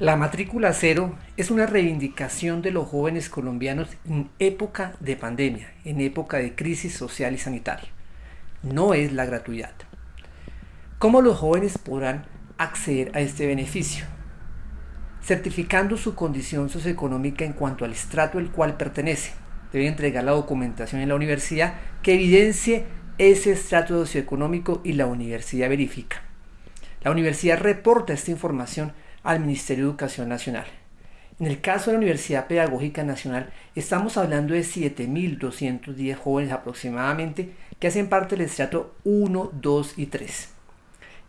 La matrícula cero es una reivindicación de los jóvenes colombianos en época de pandemia, en época de crisis social y sanitaria. No es la gratuidad. ¿Cómo los jóvenes podrán acceder a este beneficio? Certificando su condición socioeconómica en cuanto al estrato al cual pertenece. Deben entregar la documentación en la universidad que evidencie ese estrato socioeconómico y la universidad verifica. La universidad reporta esta información al Ministerio de Educación Nacional. En el caso de la Universidad Pedagógica Nacional, estamos hablando de 7.210 jóvenes aproximadamente que hacen parte del estrato 1, 2 y 3.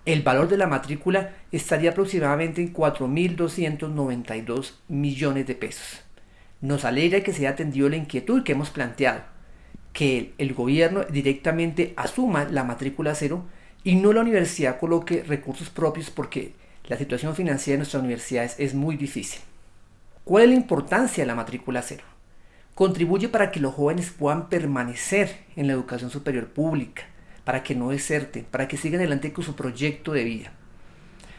El valor de la matrícula estaría aproximadamente en 4.292 millones de pesos. Nos alegra que se haya atendido la inquietud que hemos planteado, que el, gobierno directamente asuma la matrícula cero y no la universidad coloque recursos propios porque la situación financiera de nuestras universidades es muy difícil. ¿Cuál es la importancia de la matrícula cero? Contribuye para que los jóvenes puedan permanecer en la educación superior pública, para que no deserten, para que sigan adelante con su proyecto de vida.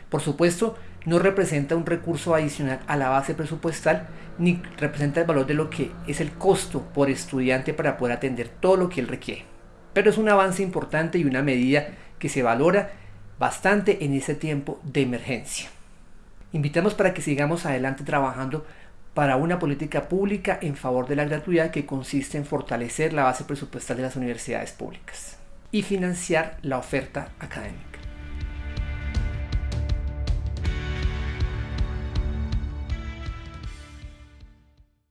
Por supuesto, no representa un recurso adicional a la base presupuestal, ni representa el valor de lo que es el costo por estudiante para poder atender todo lo que él requiere. Pero es un avance importante y una medida que se valora bastante en ese tiempo de emergencia. Invitamos para que sigamos adelante trabajando para una política pública en favor de la gratuidad que consiste en fortalecer la base presupuestal de las universidades públicas y financiar la oferta académica.